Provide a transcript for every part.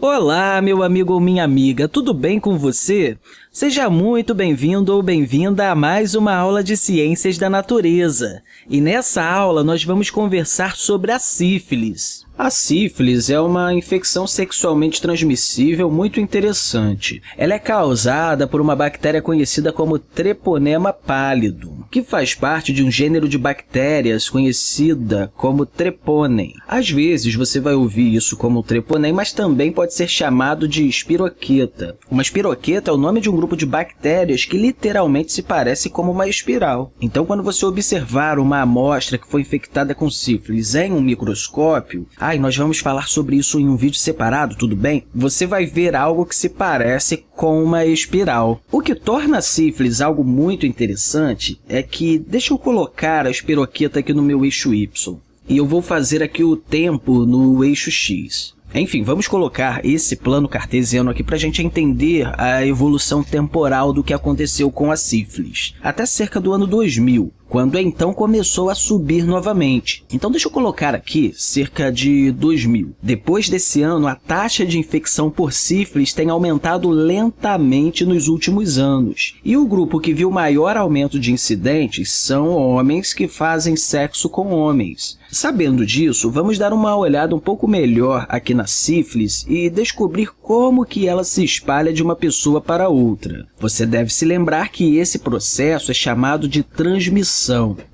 Olá, meu amigo ou minha amiga, tudo bem com você? Seja muito bem-vindo ou bem-vinda a mais uma aula de Ciências da Natureza. E nessa aula, nós vamos conversar sobre a sífilis. A sífilis é uma infecção sexualmente transmissível muito interessante. Ela é causada por uma bactéria conhecida como Treponema pálido, que faz parte de um gênero de bactérias conhecida como Treponem. Às vezes, você vai ouvir isso como Treponem, mas também pode ser chamado de espiroqueta. Uma espiroqueta é o nome de um grupo de bactérias que literalmente se parece como uma espiral. Então, quando você observar uma amostra que foi infectada com sífilis em um microscópio, e nós vamos falar sobre isso em um vídeo separado, tudo bem? Você vai ver algo que se parece com uma espiral. O que torna a sífilis algo muito interessante é que, deixa eu colocar a espiroqueta aqui no meu eixo Y, e eu vou fazer aqui o tempo no eixo X. Enfim, vamos colocar esse plano cartesiano aqui para a gente entender a evolução temporal do que aconteceu com a sífilis. Até cerca do ano 2000, quando então começou a subir novamente. Então, deixa eu colocar aqui cerca de 2000. Depois desse ano, a taxa de infecção por sífilis tem aumentado lentamente nos últimos anos. E o grupo que viu maior aumento de incidentes são homens que fazem sexo com homens. Sabendo disso, vamos dar uma olhada um pouco melhor aqui na sífilis e descobrir como que ela se espalha de uma pessoa para outra. Você deve se lembrar que esse processo é chamado de transmissão.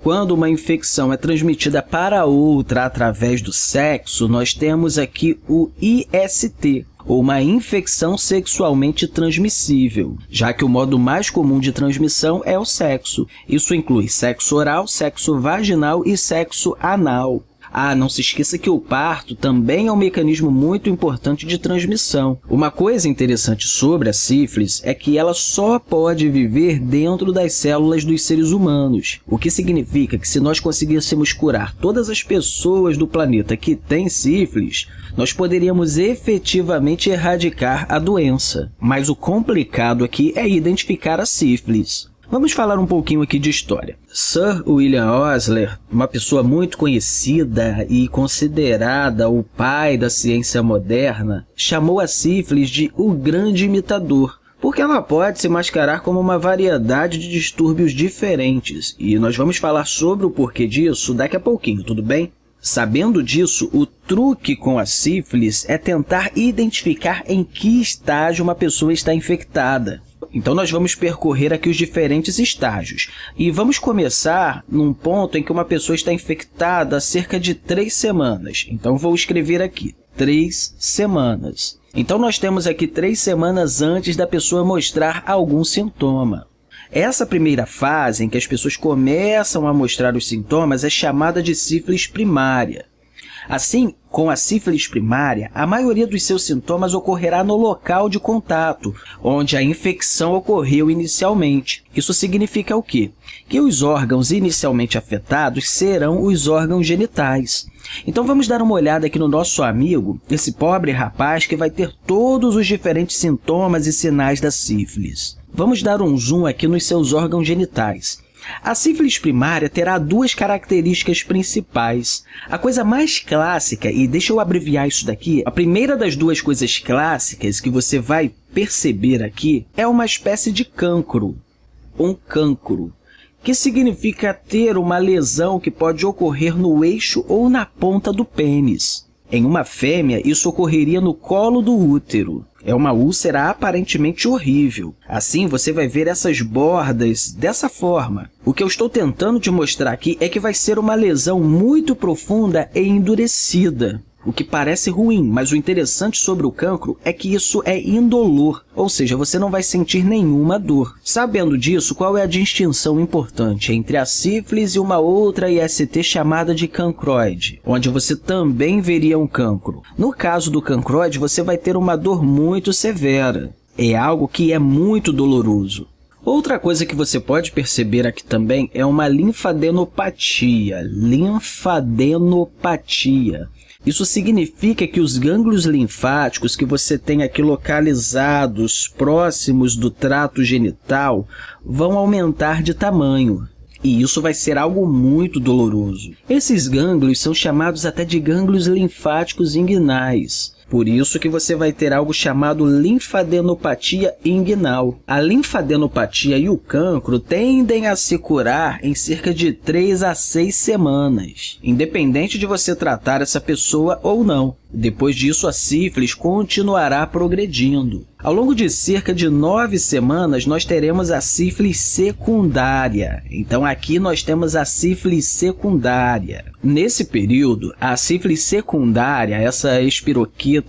Quando uma infecção é transmitida para outra através do sexo, nós temos aqui o IST, ou uma infecção sexualmente transmissível, já que o modo mais comum de transmissão é o sexo. Isso inclui sexo oral, sexo vaginal e sexo anal. Ah, não se esqueça que o parto também é um mecanismo muito importante de transmissão. Uma coisa interessante sobre a sífilis é que ela só pode viver dentro das células dos seres humanos, o que significa que se nós conseguíssemos curar todas as pessoas do planeta que têm sífilis, nós poderíamos efetivamente erradicar a doença. Mas o complicado aqui é identificar a sífilis. Vamos falar um pouquinho aqui de história. Sir William Osler, uma pessoa muito conhecida e considerada o pai da ciência moderna, chamou a sífilis de o grande imitador, porque ela pode se mascarar como uma variedade de distúrbios diferentes, e nós vamos falar sobre o porquê disso daqui a pouquinho, tudo bem? Sabendo disso, o truque com a sífilis é tentar identificar em que estágio uma pessoa está infectada. Então, nós vamos percorrer aqui os diferentes estágios. E vamos começar num ponto em que uma pessoa está infectada há cerca de três semanas. Então, vou escrever aqui, três semanas. Então, nós temos aqui três semanas antes da pessoa mostrar algum sintoma. Essa primeira fase, em que as pessoas começam a mostrar os sintomas, é chamada de sífilis primária. Assim, com a sífilis primária, a maioria dos seus sintomas ocorrerá no local de contato, onde a infecção ocorreu inicialmente. Isso significa o quê? Que os órgãos inicialmente afetados serão os órgãos genitais. Então, vamos dar uma olhada aqui no nosso amigo, esse pobre rapaz que vai ter todos os diferentes sintomas e sinais da sífilis. Vamos dar um zoom aqui nos seus órgãos genitais. A sífilis primária terá duas características principais. A coisa mais clássica, e deixa eu abreviar isso daqui, a primeira das duas coisas clássicas que você vai perceber aqui é uma espécie de cancro, um cancro, que significa ter uma lesão que pode ocorrer no eixo ou na ponta do pênis. Em uma fêmea, isso ocorreria no colo do útero. É uma úlcera aparentemente horrível. Assim, você vai ver essas bordas dessa forma. O que eu estou tentando te mostrar aqui é que vai ser uma lesão muito profunda e endurecida o que parece ruim, mas o interessante sobre o cancro é que isso é indolor, ou seja, você não vai sentir nenhuma dor. Sabendo disso, qual é a distinção importante entre a sífilis e uma outra IST chamada de cancroide, onde você também veria um cancro? No caso do cancroide, você vai ter uma dor muito severa. É algo que é muito doloroso. Outra coisa que você pode perceber aqui também é uma linfadenopatia. Linfadenopatia. Isso significa que os gânglios linfáticos que você tem aqui localizados próximos do trato genital vão aumentar de tamanho. E isso vai ser algo muito doloroso. Esses gânglios são chamados até de gânglios linfáticos inguinais. Por isso que você vai ter algo chamado linfadenopatia inguinal. A linfadenopatia e o cancro tendem a se curar em cerca de 3 a 6 semanas, independente de você tratar essa pessoa ou não. Depois disso, a sífilis continuará progredindo. Ao longo de cerca de nove semanas, nós teremos a sífilis secundária. Então, aqui nós temos a sífilis secundária. Nesse período, a sífilis secundária, essa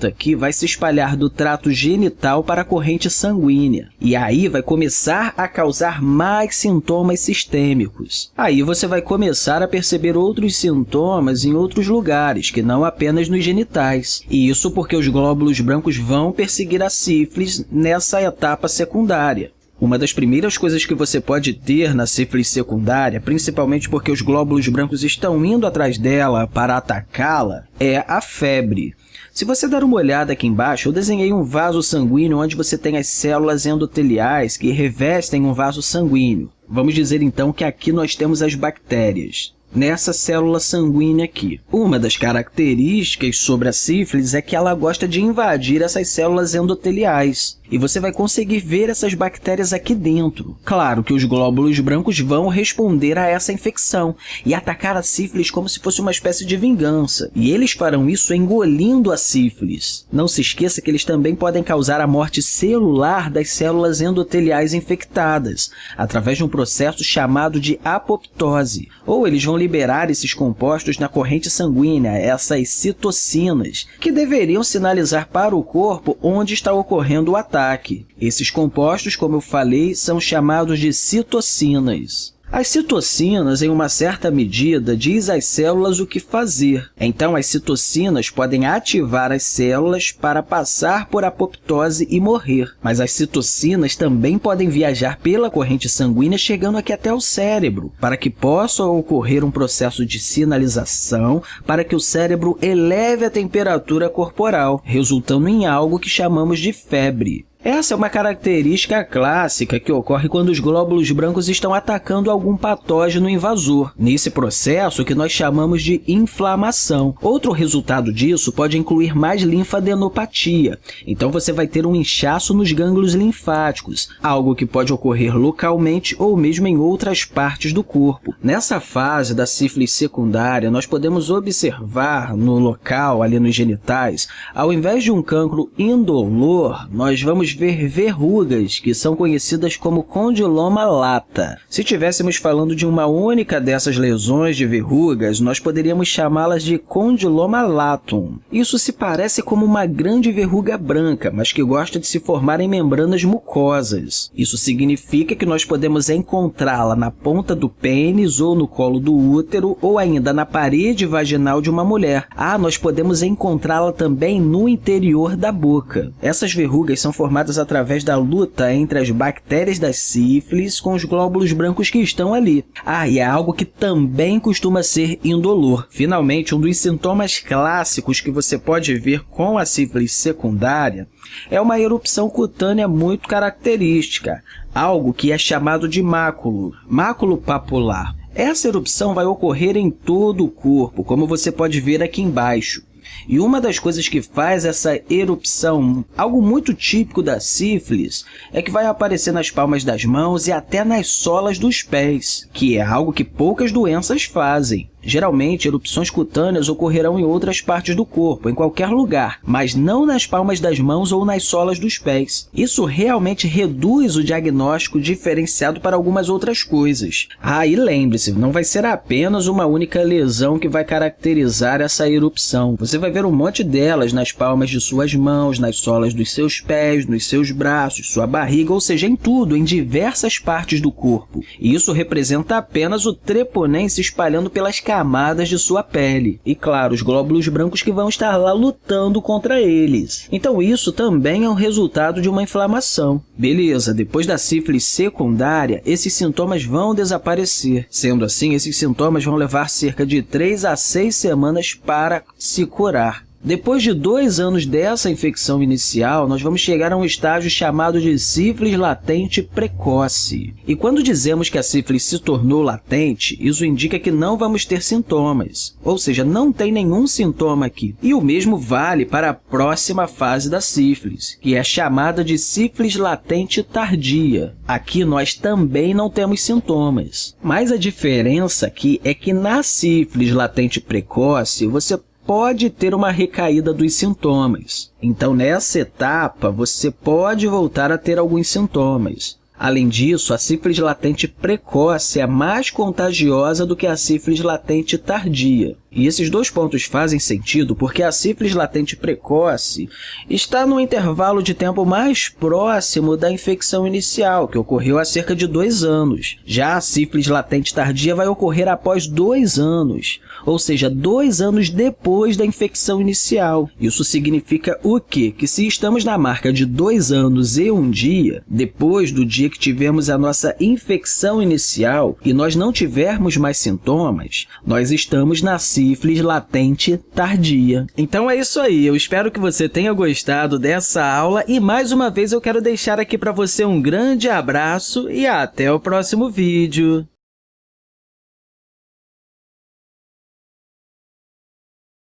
aqui, vai se espalhar do trato genital para a corrente sanguínea. E aí vai começar a causar mais sintomas sistêmicos. Aí você vai começar a perceber outros sintomas em outros lugares, que não apenas nos genitais. E isso porque os glóbulos brancos vão perseguir a sífilis nessa etapa secundária. Uma das primeiras coisas que você pode ter na sífilis secundária, principalmente porque os glóbulos brancos estão indo atrás dela para atacá-la, é a febre. Se você dar uma olhada aqui embaixo, eu desenhei um vaso sanguíneo onde você tem as células endoteliais que revestem um vaso sanguíneo. Vamos dizer, então, que aqui nós temos as bactérias nessa célula sanguínea aqui. Uma das características sobre a sífilis é que ela gosta de invadir essas células endoteliais e você vai conseguir ver essas bactérias aqui dentro. Claro que os glóbulos brancos vão responder a essa infecção e atacar a sífilis como se fosse uma espécie de vingança, e eles farão isso engolindo a sífilis. Não se esqueça que eles também podem causar a morte celular das células endoteliais infectadas, através de um processo chamado de apoptose, ou eles vão liberar esses compostos na corrente sanguínea, essas citocinas, que deveriam sinalizar para o corpo onde está ocorrendo o ataque. Esses compostos, como eu falei, são chamados de citocinas. As citocinas, em uma certa medida, diz às células o que fazer. Então, as citocinas podem ativar as células para passar por apoptose e morrer. Mas as citocinas também podem viajar pela corrente sanguínea, chegando aqui até o cérebro, para que possa ocorrer um processo de sinalização para que o cérebro eleve a temperatura corporal, resultando em algo que chamamos de febre. Essa é uma característica clássica que ocorre quando os glóbulos brancos estão atacando algum patógeno invasor, nesse processo que nós chamamos de inflamação. Outro resultado disso pode incluir mais linfadenopatia, então você vai ter um inchaço nos gânglios linfáticos, algo que pode ocorrer localmente ou mesmo em outras partes do corpo. Nessa fase da sífilis secundária, nós podemos observar no local, ali nos genitais, ao invés de um cancro indolor, nós vamos ver verrugas, que são conhecidas como condiloma lata. Se estivéssemos falando de uma única dessas lesões de verrugas, nós poderíamos chamá-las de condiloma latum. Isso se parece como uma grande verruga branca, mas que gosta de se formar em membranas mucosas. Isso significa que nós podemos encontrá-la na ponta do pênis ou no colo do útero ou ainda na parede vaginal de uma mulher. Ah, nós podemos encontrá-la também no interior da boca. Essas verrugas são formadas formadas através da luta entre as bactérias da sífilis com os glóbulos brancos que estão ali. Ah, e é algo que também costuma ser indolor. Finalmente, um dos sintomas clássicos que você pode ver com a sífilis secundária é uma erupção cutânea muito característica, algo que é chamado de máculo, máculo papular. Essa erupção vai ocorrer em todo o corpo, como você pode ver aqui embaixo. E uma das coisas que faz essa erupção, algo muito típico da sífilis, é que vai aparecer nas palmas das mãos e até nas solas dos pés, que é algo que poucas doenças fazem. Geralmente, erupções cutâneas ocorrerão em outras partes do corpo, em qualquer lugar, mas não nas palmas das mãos ou nas solas dos pés. Isso realmente reduz o diagnóstico diferenciado para algumas outras coisas. Ah, e lembre-se, não vai ser apenas uma única lesão que vai caracterizar essa erupção. Você vai ver um monte delas nas palmas de suas mãos, nas solas dos seus pés, nos seus braços, sua barriga, ou seja, em tudo, em diversas partes do corpo. E isso representa apenas o treponem se espalhando pelas camadas de sua pele. E, claro, os glóbulos brancos que vão estar lá lutando contra eles. Então, isso também é um resultado de uma inflamação. Beleza, depois da sífilis secundária, esses sintomas vão desaparecer. Sendo assim, esses sintomas vão levar cerca de 3 a 6 semanas para se curar. Depois de dois anos dessa infecção inicial, nós vamos chegar a um estágio chamado de sífilis latente precoce. E quando dizemos que a sífilis se tornou latente, isso indica que não vamos ter sintomas, ou seja, não tem nenhum sintoma aqui. E o mesmo vale para a próxima fase da sífilis, que é chamada de sífilis latente tardia. Aqui nós também não temos sintomas, mas a diferença aqui é que na sífilis latente precoce, você pode ter uma recaída dos sintomas. Então, nessa etapa, você pode voltar a ter alguns sintomas. Além disso, a sífilis latente precoce é mais contagiosa do que a sífilis latente tardia. E esses dois pontos fazem sentido porque a sífilis latente precoce está no intervalo de tempo mais próximo da infecção inicial, que ocorreu há cerca de dois anos. Já a sífilis latente tardia vai ocorrer após dois anos, ou seja, dois anos depois da infecção inicial. Isso significa o quê? Que se estamos na marca de dois anos e um dia, depois do dia que tivemos a nossa infecção inicial e nós não tivermos mais sintomas, nós estamos na sífilis latente tardia. Então é isso aí, eu espero que você tenha gostado dessa aula e mais uma vez eu quero deixar aqui para você um grande abraço e até o próximo vídeo.